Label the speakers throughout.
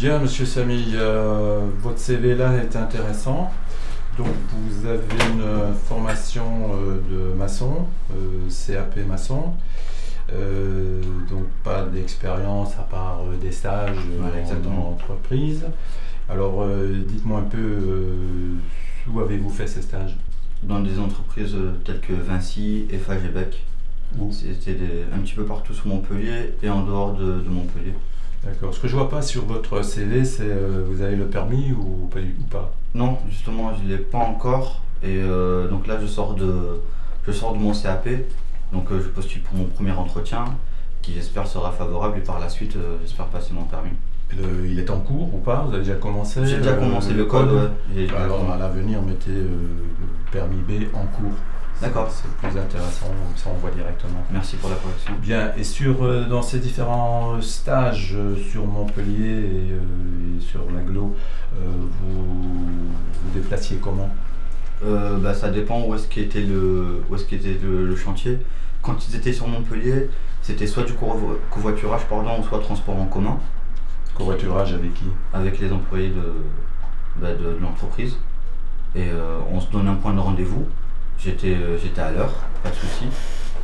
Speaker 1: Bien, monsieur Samy, euh, votre CV là est intéressant. Donc, vous avez une formation euh, de maçon, euh, CAP maçon. Donc, pas d'expérience à part des stages
Speaker 2: Ouais,
Speaker 1: en- entreprise. Alors, dites-moi un peu où avez-vous fait ces stages?
Speaker 2: Dans des entreprises telles que Vinci, Beck.
Speaker 1: Où?
Speaker 2: C'était un petit peu partout sur Montpellier et en dehors de, de Montpellier.
Speaker 1: D'accord. Ce que je vois pas sur votre CV, c'est euh, vous avez le permis ou pas, ou pas?
Speaker 2: Non, justement, je ne l'ai pas encore. Et euh, donc là, je sors de, je sors de mon CAP. Donc euh, je postule pour mon premier entretien, qui j'espère sera favorable. Et par la suite, euh, j'espère passer mon permis.
Speaker 1: Le- Il est en cours ou pas? Vous avez déjà commencé
Speaker 2: J'ai déjà commencé le code. ouais. Déjà
Speaker 1: Alors à l'avenir, mettez euh, permis B en cours.
Speaker 2: D'accord.
Speaker 1: C'est plus intéressant, ça on voit directement.
Speaker 2: Merci pour la correction.
Speaker 1: Bien, et sur, euh, dans ces différents stages euh, sur Montpellier et, euh, et sur l'aglo, vous vous déplaciez comment?
Speaker 2: Bah, ça dépend où est-ce qu'était le, où est-ce qu'était le, le chantier. Quand ils étaient sur Montpellier, c'était soit du covo- covoiturage pardon, ou soit transport en commun
Speaker 1: Covoiturage avec qui?
Speaker 2: Avec les employés de, bah, de, de l'entreprise. Et euh, on se donne un point de rendez-vous. J'étais, euh, j'étais à l'heure, pas de souci.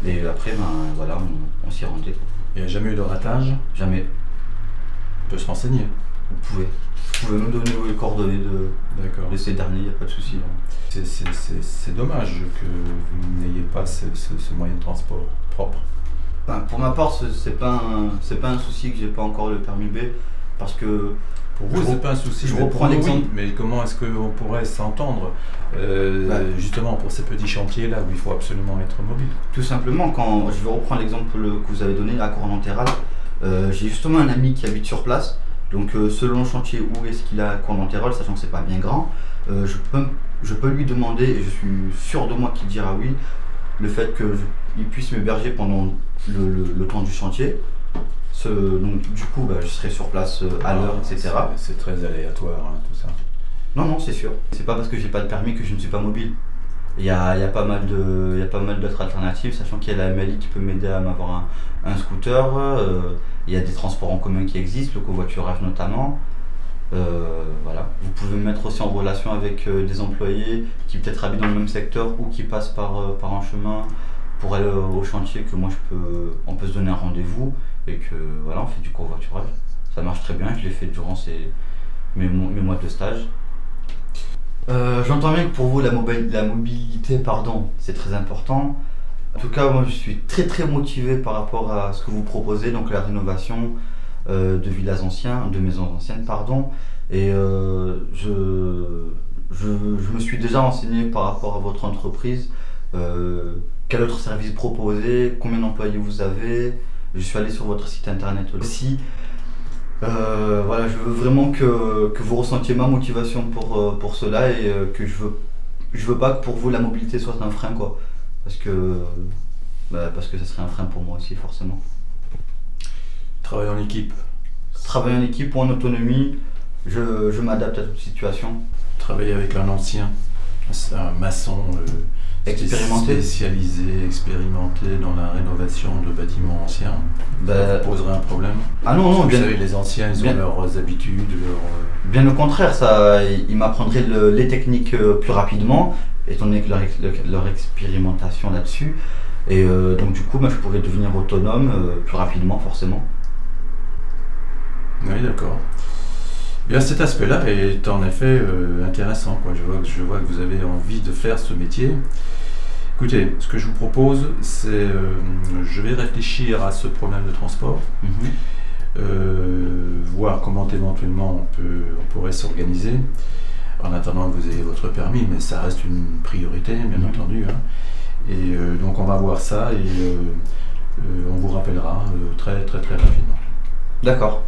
Speaker 2: Et après, ben, voilà, on, on s'y rendait.
Speaker 1: Il n'y a jamais eu de ratage?
Speaker 2: Jamais.
Speaker 1: On peut se renseigner.
Speaker 2: Vous pouvez. Vous pouvez me donner les coordonnées de, ces derniers, il n'y a pas de souci.
Speaker 1: C'est- dommage que vous n'ayez pas ce, ce- ce moyen de transport propre.
Speaker 2: Enfin, pour ma part, ce- c'est pas un, c'est pas un souci que j'ai pas encore le permis B, parce que
Speaker 1: Pour vous, c'est pas un souci.
Speaker 2: je
Speaker 1: mais
Speaker 2: reprends l'exemple.
Speaker 1: oui. Mais comment est-ce qu'on pourrait s'entendre euh,
Speaker 2: Bah.
Speaker 1: justement pour ces petits chantiers là où il faut absolument être mobile?
Speaker 2: Tout simplement, quand je vais reprendre l'exemple que vous avez donné, la Cournantérale, euh, j'ai justement un ami qui habite sur place. Donc, euh, selon le chantier où est-ce qu'il a Cournantérale, sachant que c'est pas bien grand, euh, je, peux, je peux lui demander, et je suis sûr de moi qu'il dira oui, le fait qu'il puisse m'héberger pendant le, le- le temps du chantier. Ce- donc, du coup, bah, je serai sur place euh, à l'heure,
Speaker 1: Ah,
Speaker 2: etc.
Speaker 1: c'est- très aléatoire hein, tout ça.
Speaker 2: Non, non, c'est sûr. C'est pas parce que j'ai pas de permis que je ne suis pas mobile. Il y a, il y a pas mal de, y a pas mal d'autres alternatives, sachant qu'il y a la MLI qui peut m'aider à m'avoir un, un scooter. euh, il y a des transports en commun qui existent, le covoiturage notamment. Euh, voilà. Vous pouvez me mettre aussi en relation avec euh, des employés qui peut-être habitent dans le même secteur ou qui passent par, euh, par un chemin pour aller au chantier que moi je peux, on peut se donner un rendez-vous et que voilà, on fait du covoiturage. Ça marche très bien, je l'ai fait durant ces, mes, mo- mes mois de stage. Euh, J'entends bien que pour vous la, mobi- la mobilité, pardon, c'est très important. En tout cas, moi je suis très très motivé par rapport à ce que vous proposez, donc la rénovation euh, de villas anciens, de maisons anciennes, pardon. Et euh, je, je, je me suis déjà renseigné par rapport à votre entreprise. Euh, quel autre service proposez Combien d'employés vous avez? Je suis allé sur votre site internet aussi. Euh, voilà, je veux vraiment que, que vous ressentiez ma motivation pour, euh, pour cela et que je veux, je veux pas que pour vous la mobilité soit un frein quoi. Parce que, bah, parce que ça serait un frein pour moi aussi forcément.
Speaker 1: Travailler en équipe,
Speaker 2: Travailler en équipe ou en autonomie, je, je m'adapte à toute situation.
Speaker 1: travailler avec un ancien, un maçon euh,
Speaker 2: Expérimenté.
Speaker 1: spécialisé, expérimenté dans la rénovation de bâtiments anciens,
Speaker 2: Bah,
Speaker 1: ça vous poserait un problème
Speaker 2: ah non, non,
Speaker 1: Vous
Speaker 2: bien,
Speaker 1: savez, les anciens, ils ont
Speaker 2: bien-
Speaker 1: leurs habitudes, leurs... euh,
Speaker 2: bien au contraire, ça, il m'apprendrait le- les techniques euh, plus rapidement, étant donné que leur, leur- leur expérimentation là-dessus. Et euh, donc du coup, bah, je pourrais devenir autonome euh, plus rapidement forcément.
Speaker 1: Oui, d'accord. Bien, cet aspect-là est en effet euh, intéressant. Quoi. Je, vois, que- je vois que vous avez envie de faire ce métier. Écoutez, ce que je vous propose, c'est euh, je vais réfléchir à ce problème de transport,
Speaker 2: Mhm.
Speaker 1: euh, voir comment éventuellement on, peut, on pourrait s'organiser en attendant que vous ayez votre permis, mais ça reste une priorité, bien
Speaker 2: Mhm.
Speaker 1: entendu. hein. Et donc on va voir ça et on vous rappellera très très très rapidement.
Speaker 2: D'accord.